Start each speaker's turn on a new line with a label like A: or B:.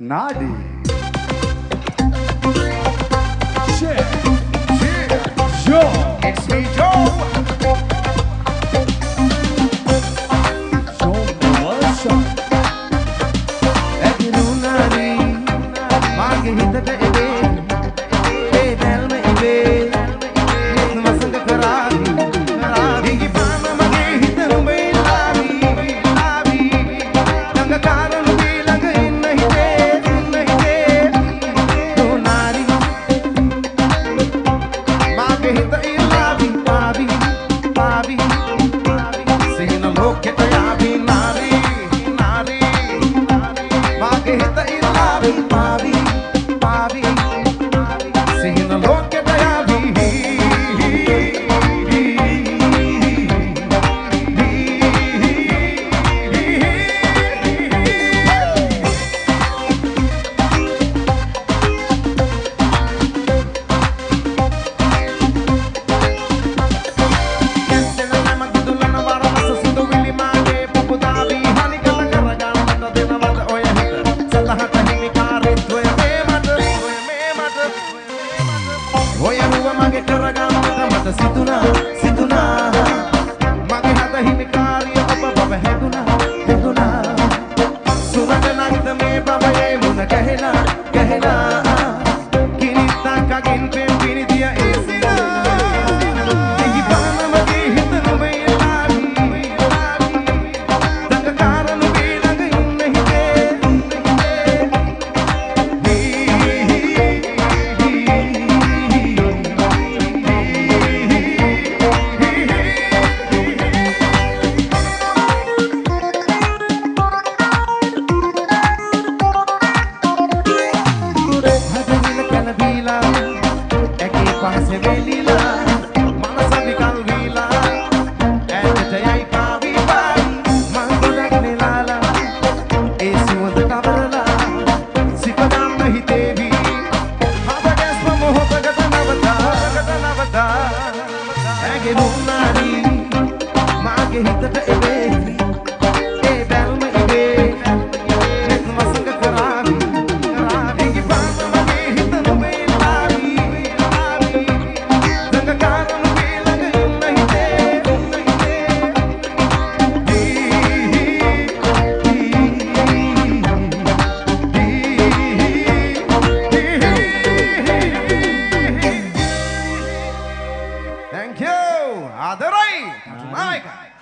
A: Nadi. Yeah, yeah, Joe.
B: It's me, Joe.
A: Joe Melissa.
B: Every know, Nadi. හිමි කරගන්න මට සිතුනා සිතුනා මගේ හද හිමිකාරිය ඔබ බව හැදුනා. හැදුනා. සුරට නන්ද මේ බවයේ මුණ ගැහෙලා? ගැහෙලා. කිරිත්තක් අගින් පෙ Thank you. Adarai. Jamaica.